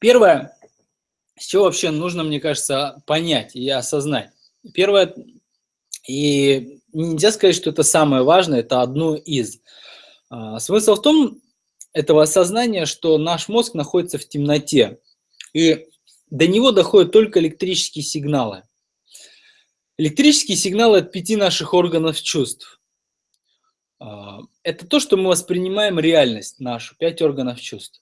Первое, с чего вообще нужно, мне кажется, понять и осознать. Первое, и нельзя сказать, что это самое важное, это одно из. А, смысл в том, этого осознания, что наш мозг находится в темноте, и до него доходят только электрические сигналы. Электрические сигналы от пяти наших органов чувств. А, это то, что мы воспринимаем реальность нашу, пять органов чувств.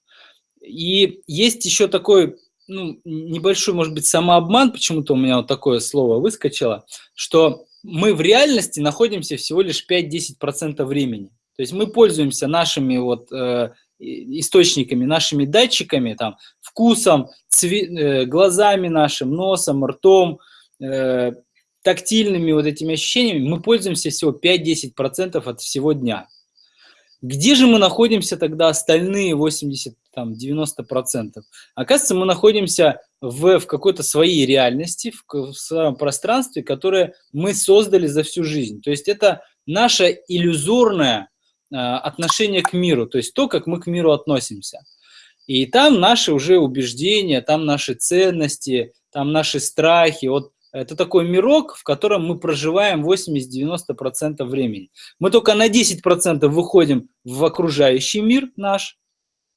И есть еще такой ну, небольшой, может быть, самообман, почему-то у меня вот такое слово выскочило, что мы в реальности находимся всего лишь 5-10% времени. То есть мы пользуемся нашими вот э, источниками, нашими датчиками, там, вкусом, э, глазами нашим, носом, ртом, э, тактильными вот этими ощущениями, мы пользуемся всего 5-10% от всего дня. Где же мы находимся тогда остальные 80-90%? Оказывается, мы находимся в, в какой-то своей реальности, в, в своем пространстве, которое мы создали за всю жизнь. То есть это наше иллюзорное э, отношение к миру, то есть то, как мы к миру относимся. И там наши уже убеждения, там наши ценности, там наши страхи. Вот это такой мирок, в котором мы проживаем 80-90% времени. Мы только на 10% выходим в окружающий мир наш,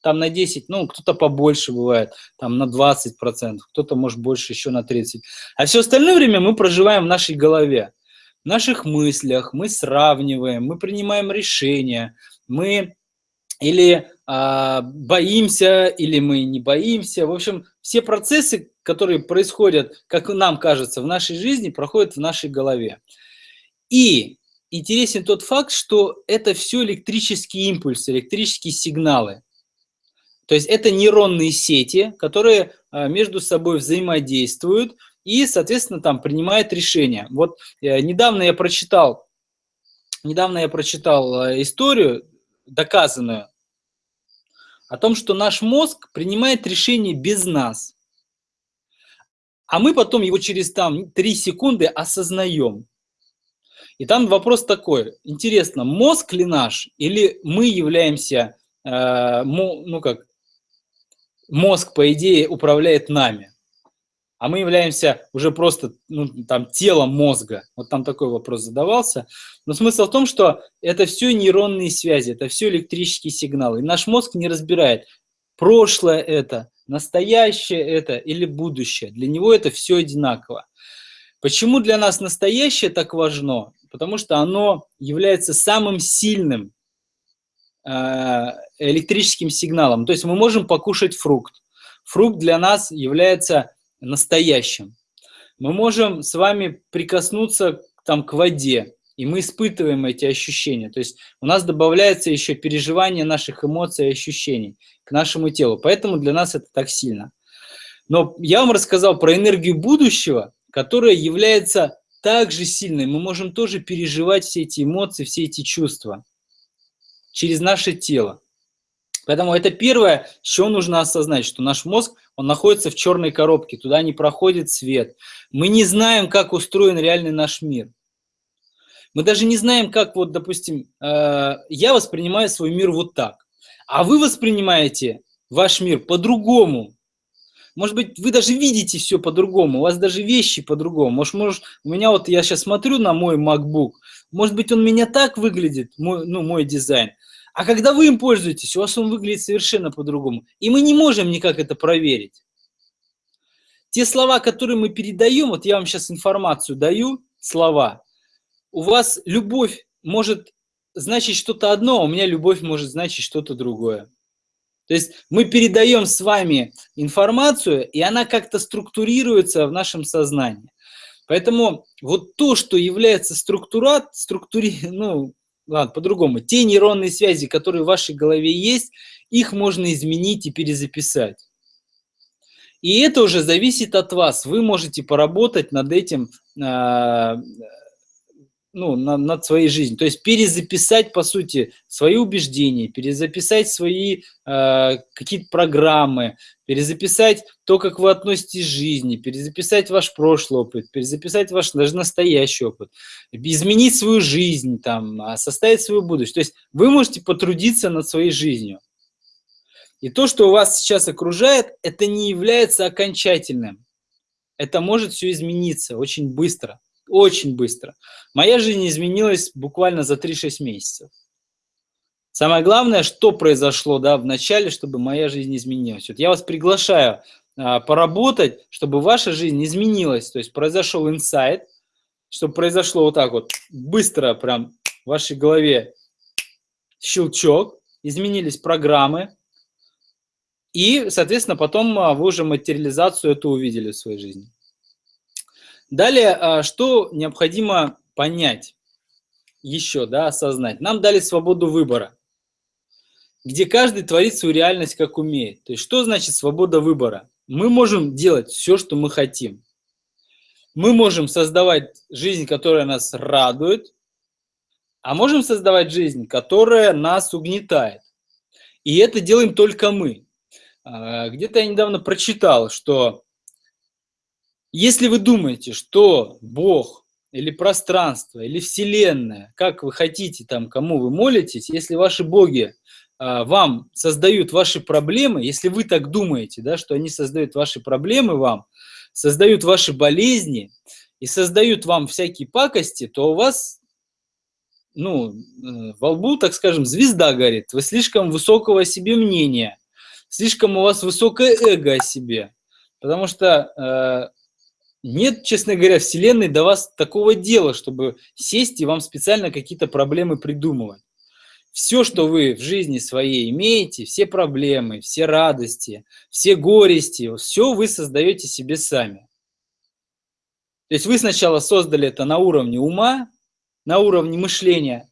там на 10, ну, кто-то побольше бывает, там на 20%, кто-то может больше еще на 30%. А все остальное время мы проживаем в нашей голове, в наших мыслях, мы сравниваем, мы принимаем решения, мы или а, боимся, или мы не боимся. В общем, все процессы, которые происходят, как нам кажется, в нашей жизни, проходят в нашей голове. И интересен тот факт, что это все электрические импульсы, электрические сигналы. То есть это нейронные сети, которые а, между собой взаимодействуют и, соответственно, там принимают решения. Вот э, недавно я прочитал, недавно я прочитал э, историю, доказанную, о том, что наш мозг принимает решение без нас. А мы потом его через там 3 секунды осознаем. И там вопрос такой, интересно, мозг ли наш или мы являемся, э, ну как, мозг, по идее, управляет нами? а мы являемся уже просто ну, там, телом мозга. Вот там такой вопрос задавался. Но смысл в том, что это все нейронные связи, это все электрические сигналы. И наш мозг не разбирает, прошлое это, настоящее это или будущее. Для него это все одинаково. Почему для нас настоящее так важно? Потому что оно является самым сильным э, электрическим сигналом. То есть мы можем покушать фрукт. Фрукт для нас является настоящим. Мы можем с вами прикоснуться там, к воде, и мы испытываем эти ощущения. То есть у нас добавляется еще переживание наших эмоций и ощущений к нашему телу. Поэтому для нас это так сильно. Но я вам рассказал про энергию будущего, которая является также сильной. Мы можем тоже переживать все эти эмоции, все эти чувства через наше тело. Поэтому это первое, чего нужно осознать, что наш мозг, он находится в черной коробке, туда не проходит свет. Мы не знаем, как устроен реальный наш мир. Мы даже не знаем, как вот, допустим, э, я воспринимаю свой мир вот так, а вы воспринимаете ваш мир по-другому. Может быть, вы даже видите все по-другому, у вас даже вещи по-другому. Может, может, у меня вот, я сейчас смотрю на мой MacBook, может быть, он меня так выглядит, мой, ну, мой дизайн, а когда вы им пользуетесь, у вас он выглядит совершенно по-другому. И мы не можем никак это проверить. Те слова, которые мы передаем, вот я вам сейчас информацию даю, слова, у вас любовь может значить что-то одно, а у меня любовь может значить что-то другое. То есть мы передаем с вами информацию, и она как-то структурируется в нашем сознании. Поэтому вот то, что является структурат, структури, ну, ладно, по-другому, те нейронные связи, которые в вашей голове есть, их можно изменить и перезаписать. И это уже зависит от вас. Вы можете поработать над этим, э, ну, над, над своей жизнью. То есть перезаписать, по сути, свои убеждения, перезаписать свои э, какие-то программы, перезаписать то, как вы относитесь к жизни, перезаписать ваш прошлый опыт, перезаписать ваш даже настоящий опыт, изменить свою жизнь, там, а, составить свою будущее. То есть вы можете потрудиться над своей жизнью. И то, что вас сейчас окружает, это не является окончательным. Это может все измениться очень быстро, очень быстро. Моя жизнь изменилась буквально за 3-6 месяцев. Самое главное, что произошло да, в начале, чтобы моя жизнь изменилась. Вот я вас приглашаю а, поработать, чтобы ваша жизнь изменилась. То есть произошел инсайт, чтобы произошло вот так вот, быстро прям в вашей голове щелчок, изменились программы, и, соответственно, потом а, вы уже материализацию эту увидели в своей жизни. Далее, а, что необходимо понять еще, да, осознать? Нам дали свободу выбора, где каждый творит свою реальность, как умеет. То есть, что значит свобода выбора? Мы можем делать все, что мы хотим. Мы можем создавать жизнь, которая нас радует, а можем создавать жизнь, которая нас угнетает. И это делаем только мы. А, где-то я недавно прочитал, что если вы думаете, что Бог или пространство, или Вселенная, как вы хотите, там, кому вы молитесь, если ваши боги а, вам создают ваши проблемы, если вы так думаете, да, что они создают ваши проблемы вам, создают ваши болезни и создают вам всякие пакости, то у вас ну, э, во лбу, так скажем, звезда горит. Вы слишком высокого о себе мнения, слишком у вас высокое эго о себе. Потому что э, нет, честно говоря, Вселенной до вас такого дела, чтобы сесть и вам специально какие-то проблемы придумывать. Все, что вы в жизни своей имеете, все проблемы, все радости, все горести, все вы создаете себе сами. То есть вы сначала создали это на уровне ума, на уровне мышления,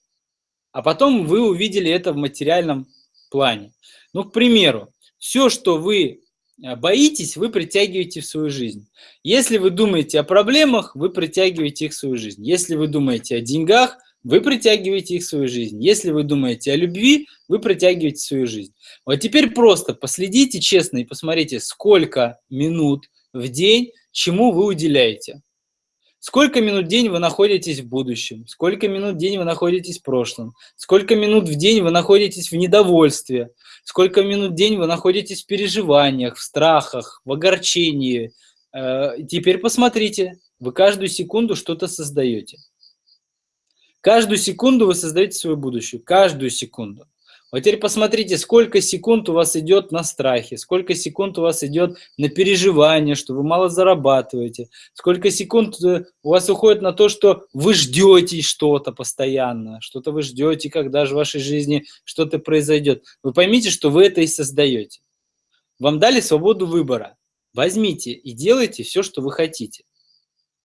а потом вы увидели это в материальном плане. Ну, к примеру, все, что вы боитесь, вы притягиваете в свою жизнь. Если вы думаете о проблемах, вы притягиваете их в свою жизнь. Если вы думаете о деньгах, вы притягиваете их в свою жизнь. Если вы думаете о любви, вы притягиваете в свою жизнь. Вот теперь просто последите честно и посмотрите, сколько минут в день чему вы уделяете. Сколько минут в день вы находитесь в будущем? Сколько минут в день вы находитесь в прошлом? Сколько минут в день вы находитесь в недовольстве? Сколько минут в день вы находитесь в переживаниях, в страхах, в огорчении? Э, теперь посмотрите, вы каждую секунду что-то создаете. Каждую секунду вы создаете свое будущее, каждую секунду. Вот теперь посмотрите, сколько секунд у вас идет на страхе, сколько секунд у вас идет на переживание, что вы мало зарабатываете, сколько секунд э, у вас уходит на то, что вы ждете что-то постоянно, что-то вы ждете, когда же в вашей жизни что-то произойдет. Вы поймите, что вы это и создаете. Вам дали свободу выбора. Возьмите и делайте все, что вы хотите.